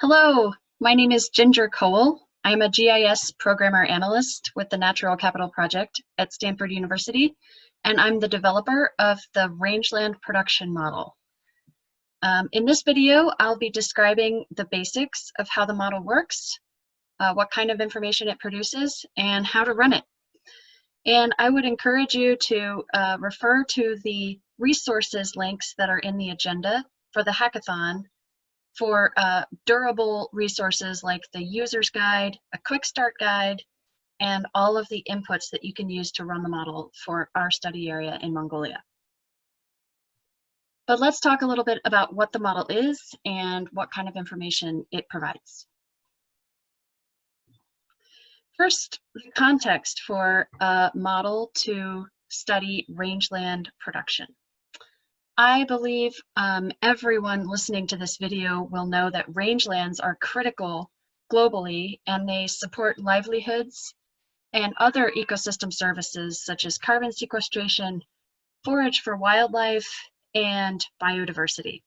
Hello, my name is Ginger Kowal. I'm a GIS programmer analyst with the Natural Capital Project at Stanford University, and I'm the developer of the rangeland production model. Um, in this video, I'll be describing the basics of how the model works, uh, what kind of information it produces, and how to run it. And I would encourage you to uh, refer to the resources links that are in the agenda for the hackathon for uh, durable resources like the user's guide, a quick start guide, and all of the inputs that you can use to run the model for our study area in Mongolia. But let's talk a little bit about what the model is and what kind of information it provides. First, the context for a model to study rangeland production. I believe um, everyone listening to this video will know that rangelands are critical globally and they support livelihoods and other ecosystem services such as carbon sequestration, forage for wildlife, and biodiversity.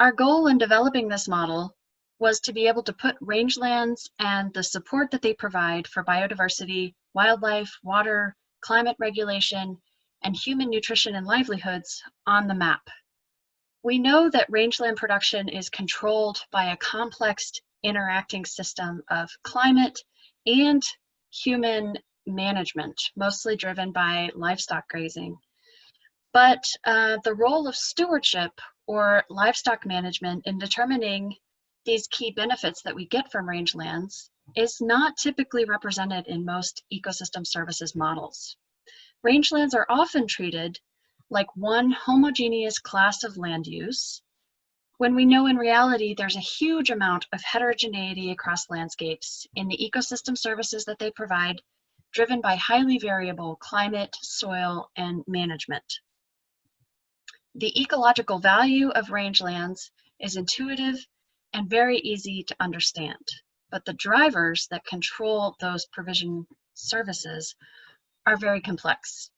Our goal in developing this model was to be able to put rangelands and the support that they provide for biodiversity, wildlife, water, climate regulation, and human nutrition and livelihoods on the map. We know that rangeland production is controlled by a complex interacting system of climate and human management, mostly driven by livestock grazing. But uh, the role of stewardship or livestock management in determining these key benefits that we get from rangelands is not typically represented in most ecosystem services models. Rangelands are often treated like one homogeneous class of land use, when we know in reality there's a huge amount of heterogeneity across landscapes in the ecosystem services that they provide, driven by highly variable climate, soil, and management. The ecological value of rangelands is intuitive and very easy to understand, but the drivers that control those provision services are very complex.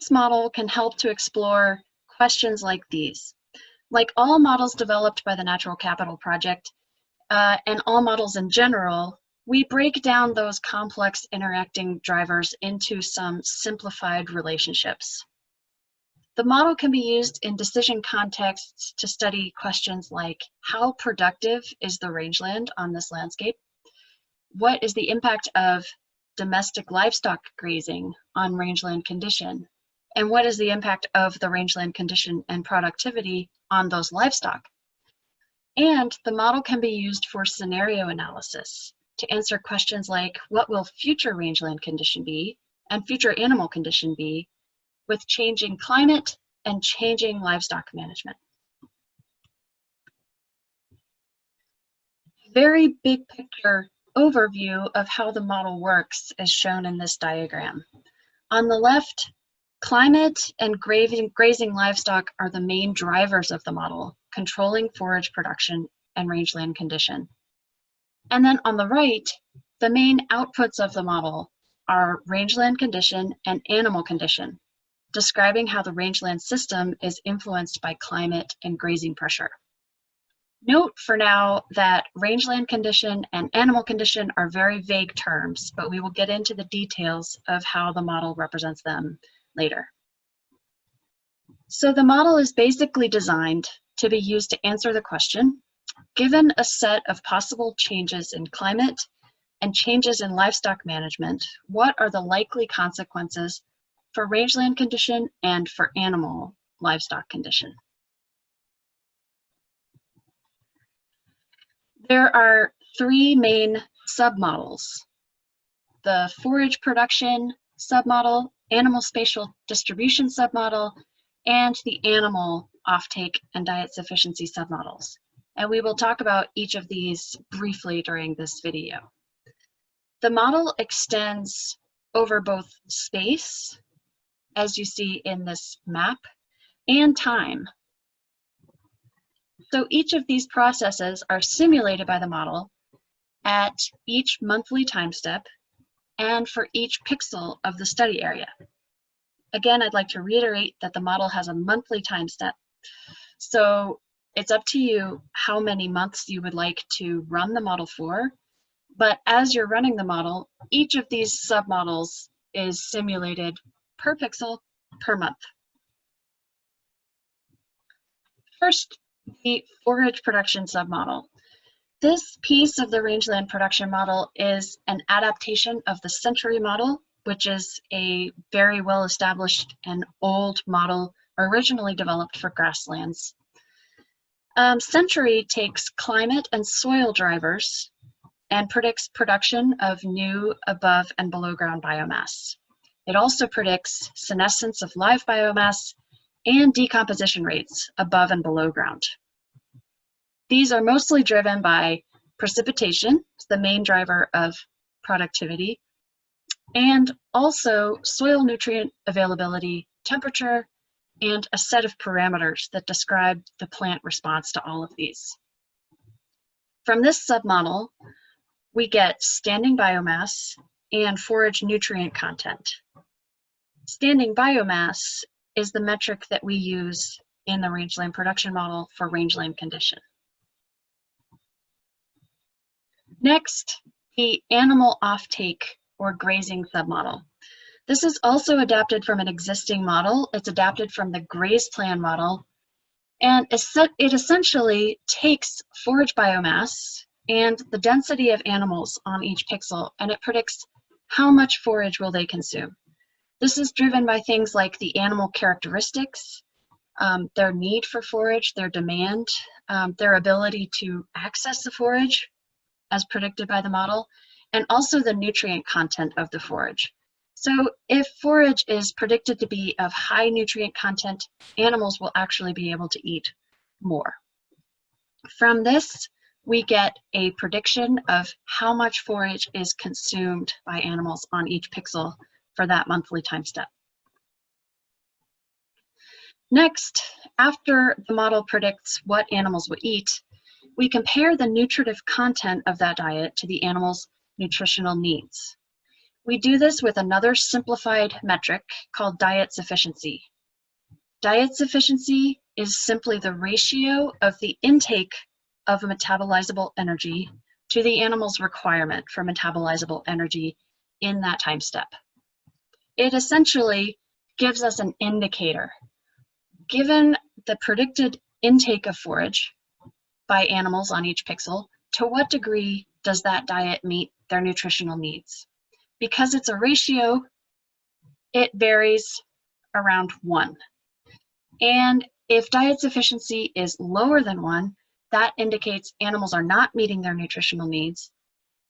This model can help to explore questions like these. Like all models developed by the Natural Capital Project, uh, and all models in general, we break down those complex interacting drivers into some simplified relationships. The model can be used in decision contexts to study questions like how productive is the rangeland on this landscape? What is the impact of domestic livestock grazing on rangeland condition? And what is the impact of the rangeland condition and productivity on those livestock? And the model can be used for scenario analysis to answer questions like what will future rangeland condition be and future animal condition be with changing climate and changing livestock management. Very big picture overview of how the model works is shown in this diagram. On the left, climate and grazing, grazing livestock are the main drivers of the model, controlling forage production and rangeland condition. And then on the right, the main outputs of the model are rangeland condition and animal condition, describing how the rangeland system is influenced by climate and grazing pressure. Note for now that rangeland condition and animal condition are very vague terms, but we will get into the details of how the model represents them later. So the model is basically designed to be used to answer the question, given a set of possible changes in climate and changes in livestock management, what are the likely consequences for rangeland condition and for animal livestock condition? There are three main submodels. The forage production submodel, animal spatial distribution submodel, and the animal offtake and diet sufficiency submodels. And we will talk about each of these briefly during this video. The model extends over both space, as you see in this map, and time, so each of these processes are simulated by the model at each monthly time step and for each pixel of the study area. Again, I'd like to reiterate that the model has a monthly time step. So it's up to you how many months you would like to run the model for. But as you're running the model, each of these submodels is simulated per pixel per month. First, the forage production submodel. This piece of the rangeland production model is an adaptation of the century model, which is a very well established and old model originally developed for grasslands. Um, Century takes climate and soil drivers and predicts production of new above and below ground biomass. It also predicts senescence of live biomass and decomposition rates above and below ground. These are mostly driven by precipitation, the main driver of productivity, and also soil nutrient availability, temperature, and a set of parameters that describe the plant response to all of these. From this submodel, we get standing biomass and forage nutrient content. Standing biomass is the metric that we use in the rangeland production model for rangeland condition. Next, the animal offtake or grazing submodel. This is also adapted from an existing model. It's adapted from the GRAZPLAN model. And it essentially takes forage biomass and the density of animals on each pixel, and it predicts how much forage will they consume. This is driven by things like the animal characteristics, um, their need for forage, their demand, um, their ability to access the forage as predicted by the model, and also the nutrient content of the forage. So if forage is predicted to be of high nutrient content, animals will actually be able to eat more. From this, we get a prediction of how much forage is consumed by animals on each pixel for that monthly time step. Next, after the model predicts what animals will eat, we compare the nutritive content of that diet to the animal's nutritional needs. We do this with another simplified metric called diet sufficiency. Diet sufficiency is simply the ratio of the intake of metabolizable energy to the animal's requirement for metabolizable energy in that time step. It essentially gives us an indicator. Given the predicted intake of forage by animals on each pixel, to what degree does that diet meet their nutritional needs? Because it's a ratio, it varies around one. And if diet sufficiency is lower than one, that indicates animals are not meeting their nutritional needs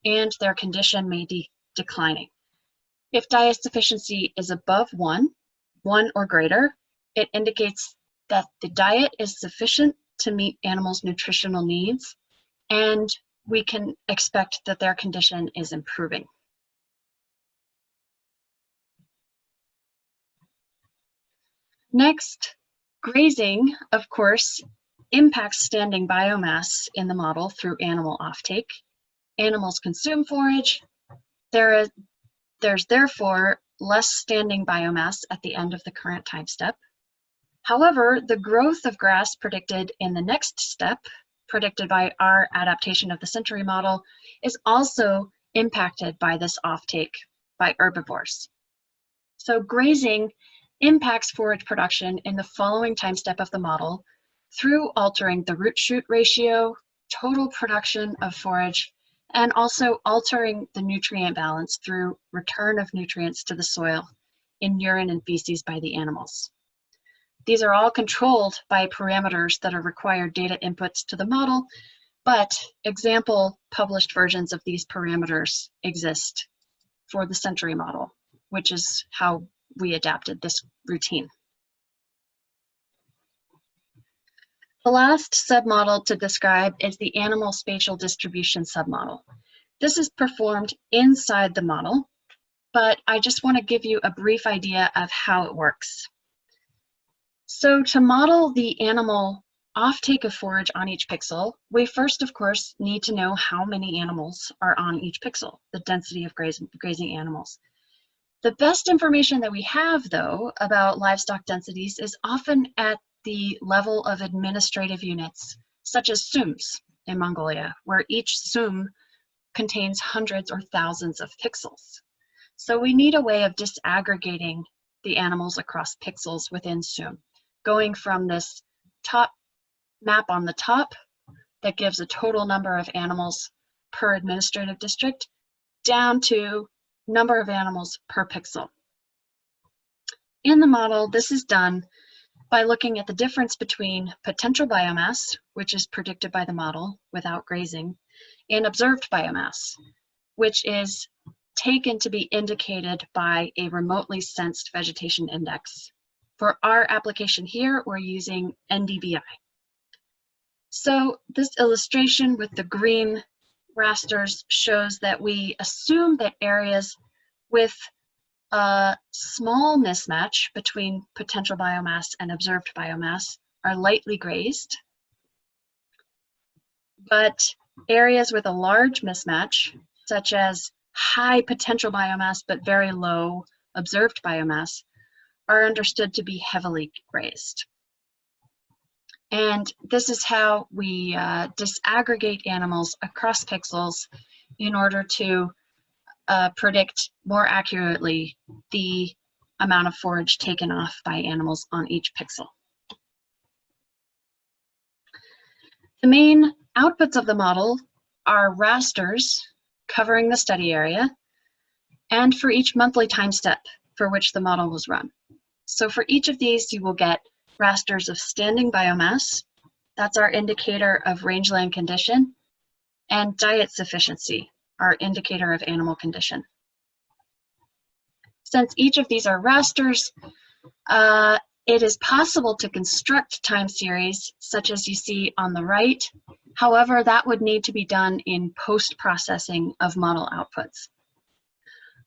and their condition may be declining. If diet sufficiency is above one, one or greater, it indicates that the diet is sufficient to meet animals' nutritional needs and we can expect that their condition is improving. Next, grazing, of course, impacts standing biomass in the model through animal offtake. Animals consume forage. There there's therefore less standing biomass at the end of the current time step. However, the growth of grass predicted in the next step, predicted by our adaptation of the century model, is also impacted by this offtake by herbivores. So grazing impacts forage production in the following time step of the model through altering the root shoot ratio, total production of forage, and also altering the nutrient balance through return of nutrients to the soil in urine and feces by the animals. These are all controlled by parameters that are required data inputs to the model, but example published versions of these parameters exist for the century model, which is how we adapted this routine. The last submodel to describe is the animal spatial distribution submodel. This is performed inside the model, but I just want to give you a brief idea of how it works. So to model the animal offtake of forage on each pixel, we first, of course, need to know how many animals are on each pixel, the density of grazing, grazing animals. The best information that we have, though, about livestock densities is often at the level of administrative units, such as SUMs in Mongolia, where each SUM contains hundreds or thousands of pixels. So we need a way of disaggregating the animals across pixels within SUM, going from this top map on the top that gives a total number of animals per administrative district down to number of animals per pixel. In the model, this is done by looking at the difference between potential biomass, which is predicted by the model without grazing, and observed biomass, which is taken to be indicated by a remotely sensed vegetation index. For our application here, we're using NDVI. So this illustration with the green rasters shows that we assume that areas with a small mismatch between potential biomass and observed biomass are lightly grazed. But areas with a large mismatch, such as high potential biomass but very low observed biomass, are understood to be heavily grazed. And this is how we uh, disaggregate animals across pixels in order to uh, predict more accurately the amount of forage taken off by animals on each pixel. The main outputs of the model are rasters covering the study area and for each monthly time step for which the model was run. So for each of these, you will get rasters of standing biomass, that's our indicator of rangeland condition, and diet sufficiency, our indicator of animal condition. Since each of these are rasters, uh, it is possible to construct time series such as you see on the right. However, that would need to be done in post-processing of model outputs.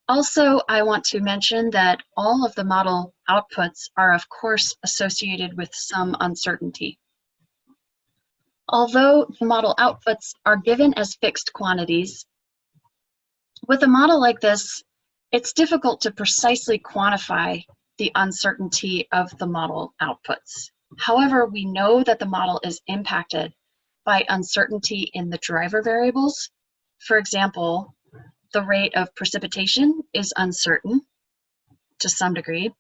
Also, I want to mention that all of the model outputs are of course associated with some uncertainty. Although the model outputs are given as fixed quantities, with a model like this, it's difficult to precisely quantify the uncertainty of the model outputs. However, we know that the model is impacted by uncertainty in the driver variables. For example, the rate of precipitation is uncertain to some degree.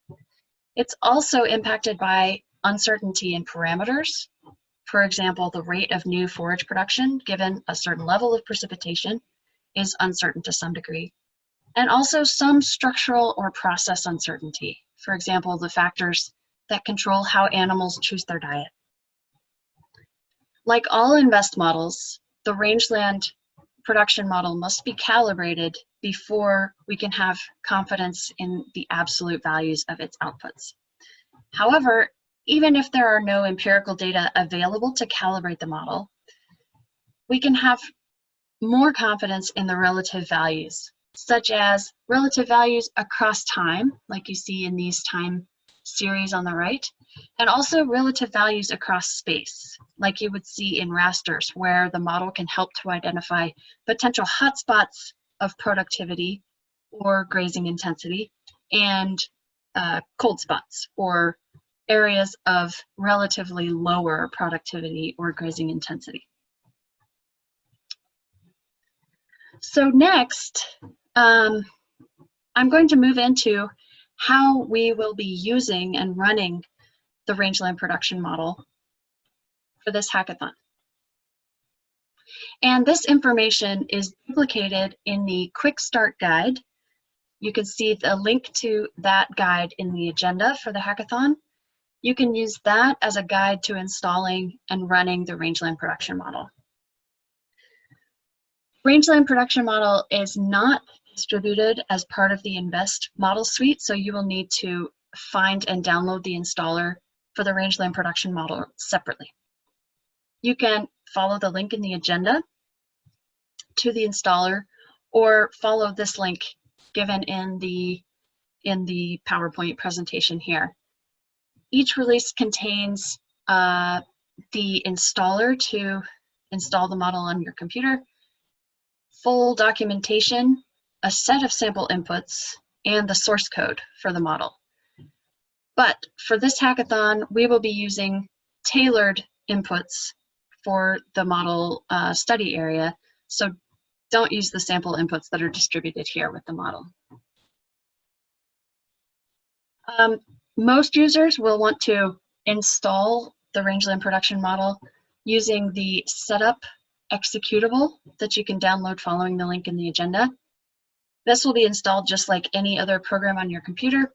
It's also impacted by uncertainty in parameters. For example, the rate of new forage production given a certain level of precipitation is uncertain to some degree. And also some structural or process uncertainty. For example, the factors that control how animals choose their diet. Like all InVEST models, the rangeland production model must be calibrated before we can have confidence in the absolute values of its outputs. However, even if there are no empirical data available to calibrate the model, we can have more confidence in the relative values, such as relative values across time, like you see in these time series on the right, and also relative values across space, like you would see in rasters, where the model can help to identify potential hotspots of productivity or grazing intensity and uh, cold spots or areas of relatively lower productivity or grazing intensity. So next, um, I'm going to move into how we will be using and running the rangeland production model for this hackathon. And this information is duplicated in the quick start guide. You can see the link to that guide in the agenda for the hackathon. You can use that as a guide to installing and running the rangeland production model. Rangeland production model is not distributed as part of the InVEST model suite, so you will need to find and download the installer for the rangeland production model separately. You can follow the link in the agenda to the installer or follow this link given in the in the PowerPoint presentation here. Each release contains uh, the installer to install the model on your computer, full documentation, a set of sample inputs, and the source code for the model. But for this hackathon, we will be using tailored inputs for the model uh, study area. So don't use the sample inputs that are distributed here with the model. Um, most users will want to install the rangeland production model using the setup executable that you can download following the link in the agenda. This will be installed just like any other program on your computer,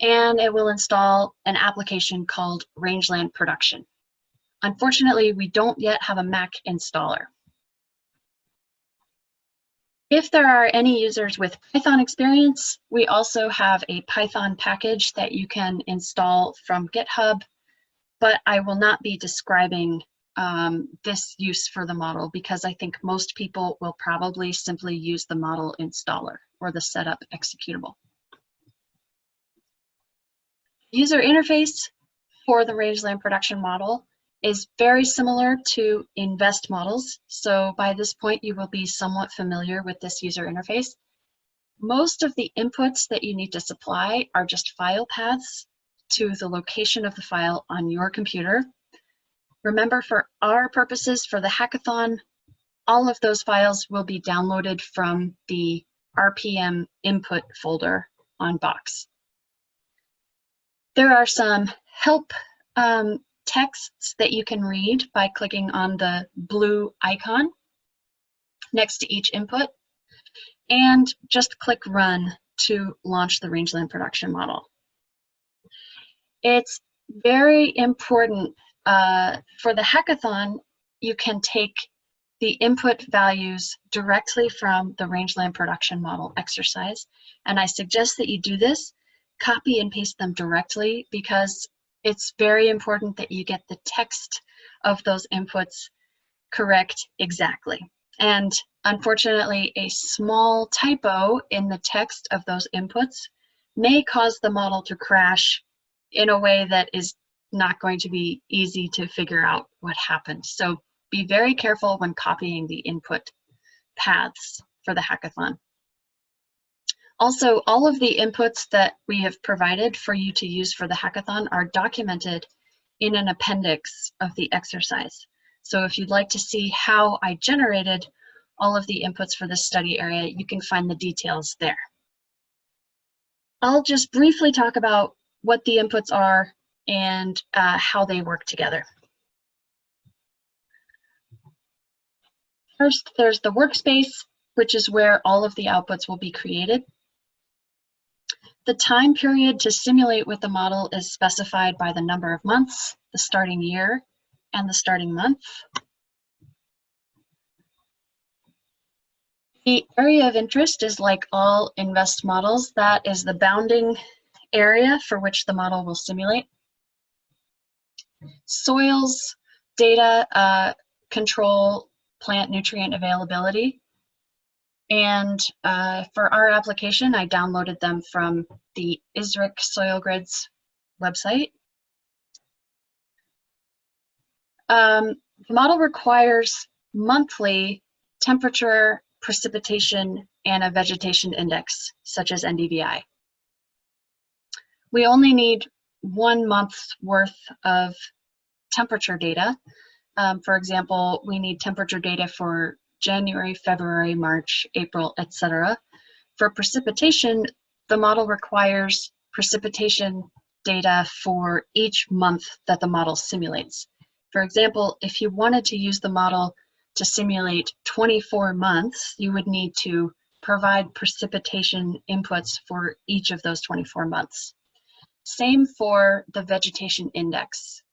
and it will install an application called Rangeland Production. Unfortunately, we don't yet have a Mac installer. If there are any users with Python experience, we also have a Python package that you can install from GitHub, but I will not be describing um, this use for the model because I think most people will probably simply use the model installer or the setup executable. User interface for the rangeland production model is very similar to InVEST models. So by this point, you will be somewhat familiar with this user interface. Most of the inputs that you need to supply are just file paths to the location of the file on your computer. Remember, for our purposes for the hackathon, all of those files will be downloaded from the RPM input folder on Box. There are some help um, texts that you can read by clicking on the blue icon next to each input and just click run to launch the rangeland production model. It's very important uh, for the hackathon, you can take the input values directly from the rangeland production model exercise. And I suggest that you do this, copy and paste them directly because it's very important that you get the text of those inputs correct exactly. And unfortunately, a small typo in the text of those inputs may cause the model to crash in a way that is not going to be easy to figure out what happened. So be very careful when copying the input paths for the hackathon. Also, all of the inputs that we have provided for you to use for the hackathon are documented in an appendix of the exercise. So if you'd like to see how I generated all of the inputs for this study area, you can find the details there. I'll just briefly talk about what the inputs are and uh, how they work together. First, there's the workspace, which is where all of the outputs will be created. The time period to simulate with the model is specified by the number of months, the starting year, and the starting month. The area of interest is like all InVEST models, that is the bounding area for which the model will simulate. Soils data uh, control plant nutrient availability. And uh, for our application, I downloaded them from the ISRIC Soil Grids website. Um, the model requires monthly temperature, precipitation, and a vegetation index, such as NDVI. We only need one month's worth of temperature data. Um, for example, we need temperature data for January, February, March, April, etc. For precipitation, the model requires precipitation data for each month that the model simulates. For example, if you wanted to use the model to simulate 24 months, you would need to provide precipitation inputs for each of those 24 months. Same for the vegetation index.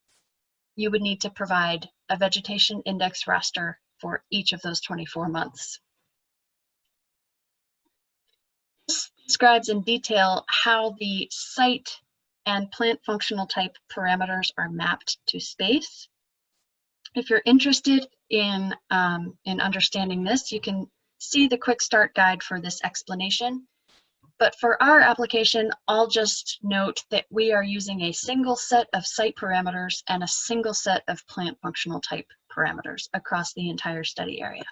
You would need to provide a vegetation index raster for each of those 24 months. This describes in detail how the site and plant functional type parameters are mapped to space. If you're interested in, um, in understanding this, you can see the quick start guide for this explanation. But for our application, I'll just note that we are using a single set of site parameters and a single set of plant functional type parameters across the entire study area.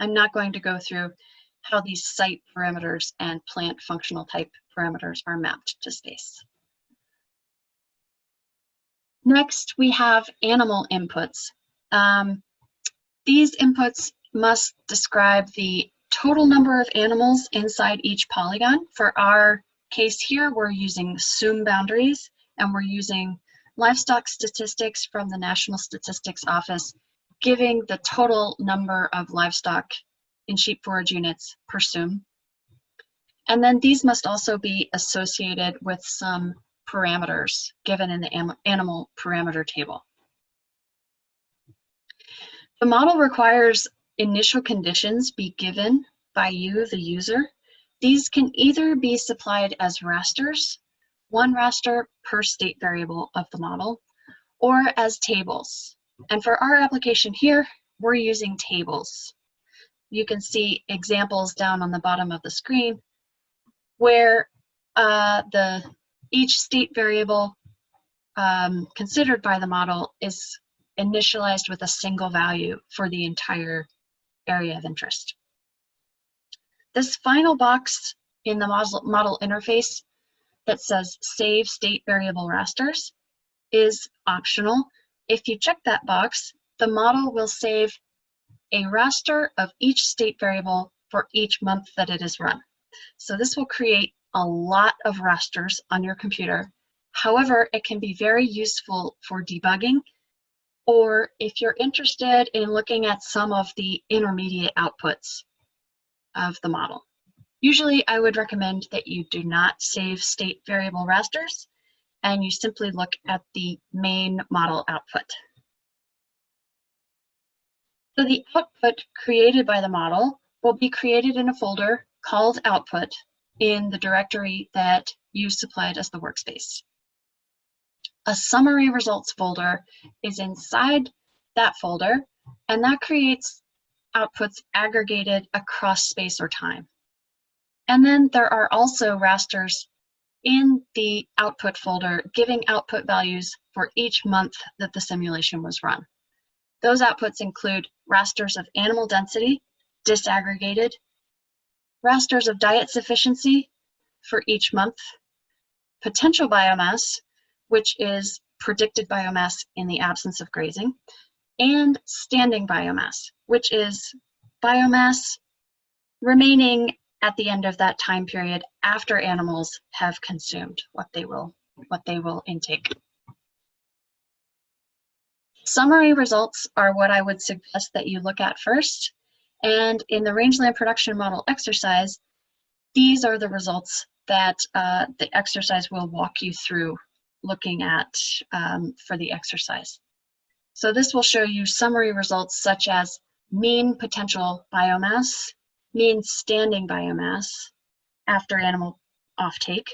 I'm not going to go through how these site parameters and plant functional type parameters are mapped to space. Next, we have animal inputs. Um, these inputs must describe the total number of animals inside each polygon. For our case here, we're using SUM boundaries and we're using livestock statistics from the National Statistics Office, giving the total number of livestock in sheep forage units per SUM. And then these must also be associated with some parameters given in the animal parameter table. The model requires initial conditions be given by you, the user. These can either be supplied as rasters, one raster per state variable of the model, or as tables. And for our application here, we're using tables. You can see examples down on the bottom of the screen where uh, the each state variable um, considered by the model is initialized with a single value for the entire area of interest. This final box in the model, interface that says save state variable rasters is optional. If you check that box, the model will save a raster of each state variable for each month that it is run. So this will create a lot of rasters on your computer. However, it can be very useful for debugging or if you're interested in looking at some of the intermediate outputs of the model. Usually I would recommend that you do not save state variable rasters and you simply look at the main model output. So the output created by the model will be created in a folder called output in the directory that you supplied as the workspace. A summary results folder is inside that folder, and that creates outputs aggregated across space or time. And then there are also rasters in the output folder giving output values for each month that the simulation was run. Those outputs include rasters of animal density, disaggregated, rasters of diet sufficiency for each month, potential biomass, which is predicted biomass in the absence of grazing, and standing biomass, which is biomass remaining at the end of that time period after animals have consumed what they will what they will intake. Summary results are what I would suggest that you look at first. And in the rangeland production model exercise, these are the results that uh, the exercise will walk you through looking at um, for the exercise. So this will show you summary results such as mean potential biomass, mean standing biomass after animal offtake,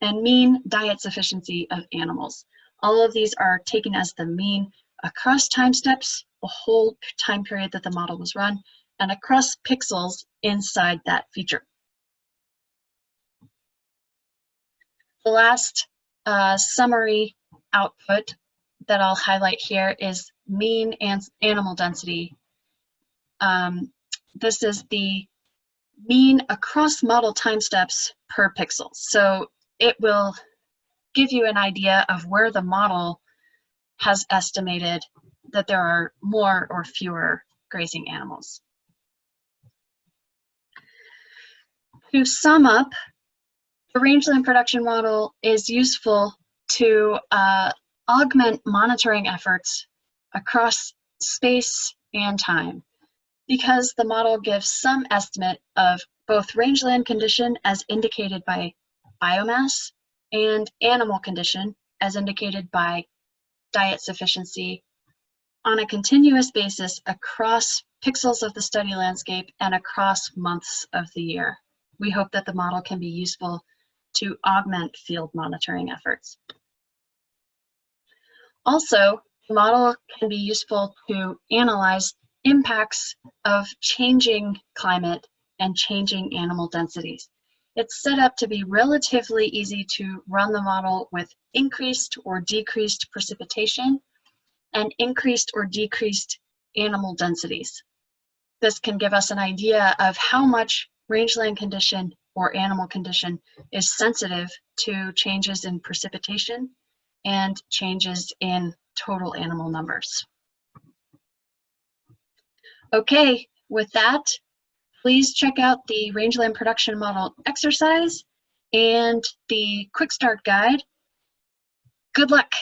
and mean diet sufficiency of animals. All of these are taken as the mean across time steps, the whole time period that the model was run, and across pixels inside that feature. The last uh, summary output that I'll highlight here is mean and animal density. Um, this is the mean across model time steps per pixel. So it will give you an idea of where the model has estimated that there are more or fewer grazing animals. To sum up, the rangeland production model is useful to uh, augment monitoring efforts across space and time because the model gives some estimate of both rangeland condition as indicated by biomass and animal condition as indicated by diet sufficiency on a continuous basis across pixels of the study landscape and across months of the year. We hope that the model can be useful to augment field monitoring efforts. Also, the model can be useful to analyze impacts of changing climate and changing animal densities. It's set up to be relatively easy to run the model with increased or decreased precipitation and increased or decreased animal densities. this can give us an idea of how much rangeland condition or animal condition is sensitive to changes in precipitation and changes in total animal numbers. Okay, with that, please check out the rangeland production model exercise and the quick start guide. Good luck.